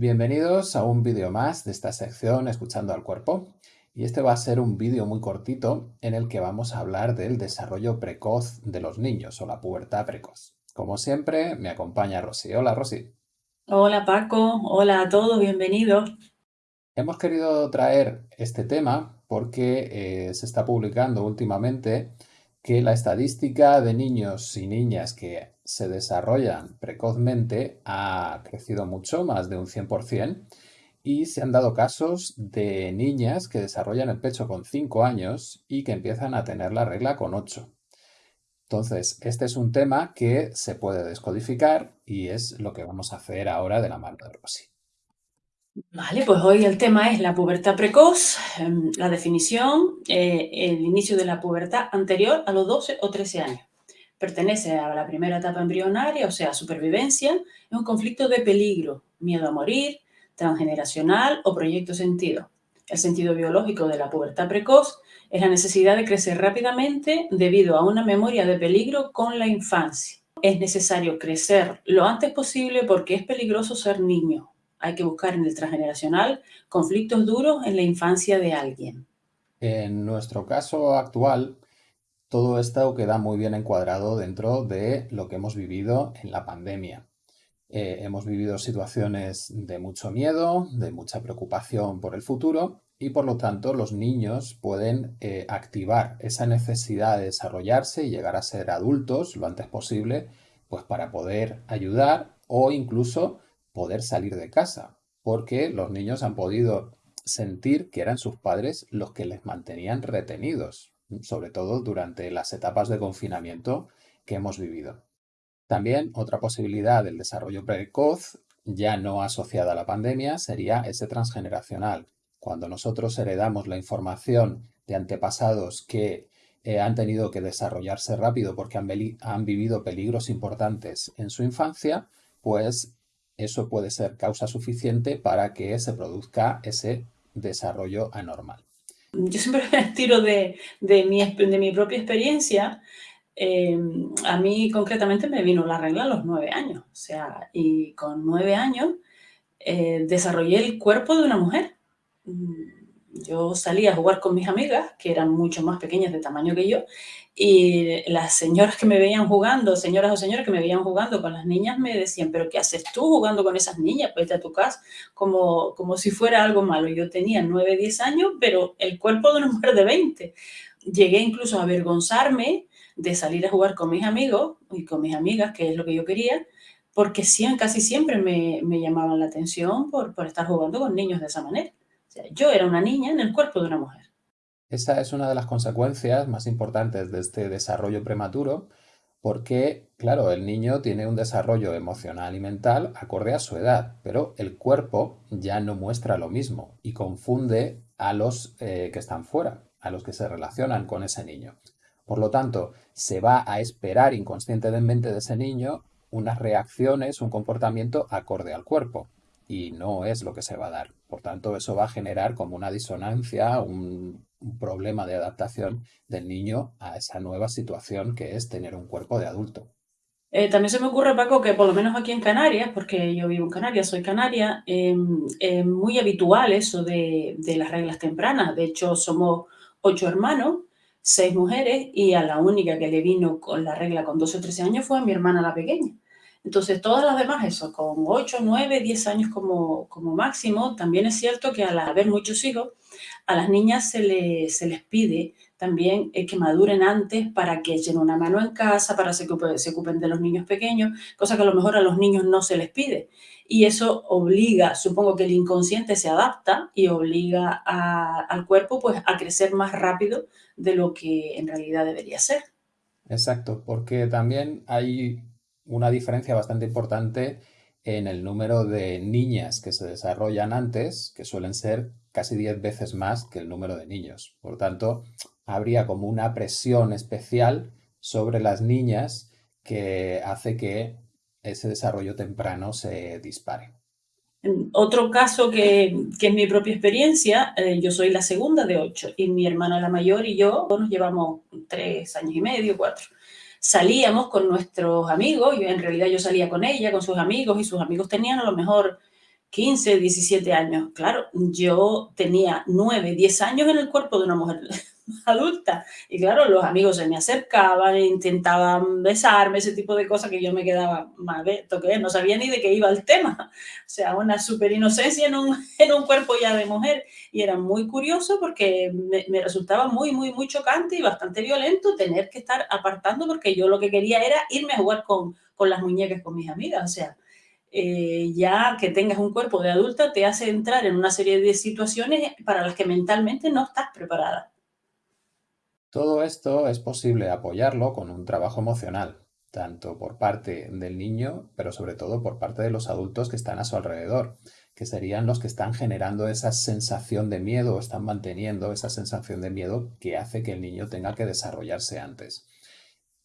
Bienvenidos a un vídeo más de esta sección Escuchando al Cuerpo. Y este va a ser un vídeo muy cortito en el que vamos a hablar del desarrollo precoz de los niños o la pubertad precoz. Como siempre, me acompaña Rosy. Hola, Rosy. Hola, Paco. Hola a todos, bienvenidos. Hemos querido traer este tema porque eh, se está publicando últimamente que la estadística de niños y niñas que se desarrollan precozmente ha crecido mucho, más de un 100%, y se han dado casos de niñas que desarrollan el pecho con 5 años y que empiezan a tener la regla con 8. Entonces, este es un tema que se puede descodificar y es lo que vamos a hacer ahora de la mano de Rosy. Vale, pues hoy el tema es la pubertad precoz, em, la definición, eh, el inicio de la pubertad anterior a los 12 o 13 años. Pertenece a la primera etapa embrionaria, o sea, supervivencia, es un conflicto de peligro, miedo a morir, transgeneracional o proyecto sentido. El sentido biológico de la pubertad precoz es la necesidad de crecer rápidamente debido a una memoria de peligro con la infancia. Es necesario crecer lo antes posible porque es peligroso ser niño, hay que buscar en el transgeneracional conflictos duros en la infancia de alguien. En nuestro caso actual, todo esto queda muy bien encuadrado dentro de lo que hemos vivido en la pandemia. Eh, hemos vivido situaciones de mucho miedo, de mucha preocupación por el futuro y por lo tanto los niños pueden eh, activar esa necesidad de desarrollarse y llegar a ser adultos lo antes posible pues para poder ayudar o incluso poder salir de casa, porque los niños han podido sentir que eran sus padres los que les mantenían retenidos, sobre todo durante las etapas de confinamiento que hemos vivido. También otra posibilidad del desarrollo precoz, ya no asociada a la pandemia, sería ese transgeneracional. Cuando nosotros heredamos la información de antepasados que eh, han tenido que desarrollarse rápido porque han, han vivido peligros importantes en su infancia, pues eso puede ser causa suficiente para que se produzca ese desarrollo anormal. Yo siempre tiro de, de, mi, de mi, propia experiencia. Em, a mí concretamente me vino la regla a los nueve años. O sea, y con nueve años eh, desarrollé el cuerpo de una mujer. Yo salía a jugar con mis amigas, que eran mucho más pequeñas de tamaño que yo, y las señoras que me veían jugando, señoras o señores que me veían jugando con las niñas, me decían, pero ¿qué haces tú jugando con esas niñas? Vete a tu casa, como, como si fuera algo malo. Yo tenía 9, 10 años, pero el cuerpo de una mujer de 20. Llegué incluso a avergonzarme de salir a jugar con mis amigos y con mis amigas, que es lo que yo quería, porque casi siempre me, me llamaban la atención por, por estar jugando con niños de esa manera. Yo era una niña en el cuerpo de una mujer. Esa es una de las consecuencias más importantes de este desarrollo prematuro porque, claro, el niño tiene un desarrollo emocional y mental acorde a su edad, pero el cuerpo ya no muestra lo mismo y confunde a los eh, que están fuera, a los que se relacionan con ese niño. Por lo tanto, se va a esperar inconscientemente de ese niño unas reacciones, un comportamiento acorde al cuerpo y no es lo que se va a dar. Por tanto, eso va a generar como una disonancia, un, problema de adaptación del niño a esa nueva situación que es tener un cuerpo de adulto. Eh, también se me ocurre, Paco, que por lo menos aquí en Canarias, porque yo vivo en Canarias, soy canaria, em, es muy habitual eso de, de, las reglas tempranas. De hecho, somos ocho hermanos, seis mujeres, y a la única que le vino con la regla con 12 o 13 años fue a mi hermana la pequeña. Entonces, todas las demás, eso, con 8, 9, 10 años como, como máximo, también es cierto que al haber muchos hijos, a las niñas se, le, se les pide también eh, que maduren antes para que echen una mano en casa, para que se, ocupen de los niños pequeños, cosa que a lo mejor a los niños no se les pide. Y eso obliga, supongo que el inconsciente se adapta y obliga al cuerpo pues, a crecer más rápido de lo que en realidad debería ser. Exacto, porque también hay una diferencia bastante importante en el número de niñas que se desarrollan antes, que suelen ser casi 10 veces más que el número de niños. Por tanto, habría como una presión especial sobre las niñas que hace que ese desarrollo temprano se dispare. Otro caso que, que es mi propia experiencia, eh, yo soy la segunda de ocho y mi hermana la mayor y yo nos llevamos tres años y medio, cuatro salíamos con nuestros amigos, yo en realidad yo salía con ella, con sus amigos, y sus amigos tenían a lo mejor 15, 17 años. Claro, yo tenía 9, 10 años en el cuerpo de una mujer adulta. Y claro, los amigos se me acercaban, intentaban besarme, ese tipo de cosas que yo me quedaba toqué, no sabía ni de qué iba el tema. O sea, una super inocencia en un, en un cuerpo ya de mujer. Y era muy curioso porque me, me, resultaba muy, muy, muy chocante y bastante violento tener que estar apartando porque yo lo que quería era irme a jugar con, con las muñecas con mis amigas. O sea, eh, ya que tengas un cuerpo de adulta te hace entrar en una serie de situaciones para las que mentalmente no estás preparada. Todo esto es posible apoyarlo con un trabajo emocional, tanto por parte del niño, pero sobre todo por parte de los adultos que están a su alrededor, que serían los que están generando esa sensación de miedo o están manteniendo esa sensación de miedo que hace que el niño tenga que desarrollarse antes.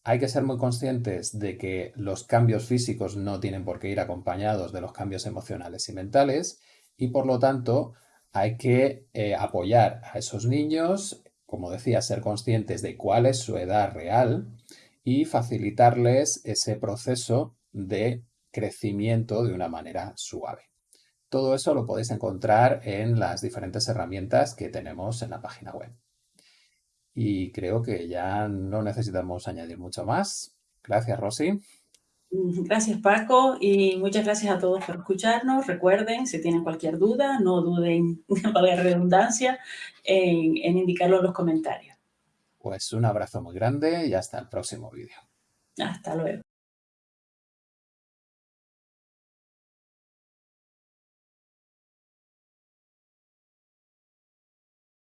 Hay que ser muy conscientes de que los cambios físicos no tienen por qué ir acompañados de los cambios emocionales y mentales y por lo tanto hay que eh, apoyar a esos niños como decía, ser conscientes de cuál es su edad real y facilitarles ese proceso de crecimiento de una manera suave. Todo eso lo podéis encontrar en las diferentes herramientas que tenemos en la página web. Y creo que ya no necesitamos añadir mucho más. Gracias, Rosy. Gracias Paco y muchas gracias a todos por escucharnos. Recuerden, si tienen cualquier duda, no duden, para la redundancia, en, en indicarlo en los comentarios. Pues un abrazo muy grande y hasta el próximo vídeo. Hasta luego.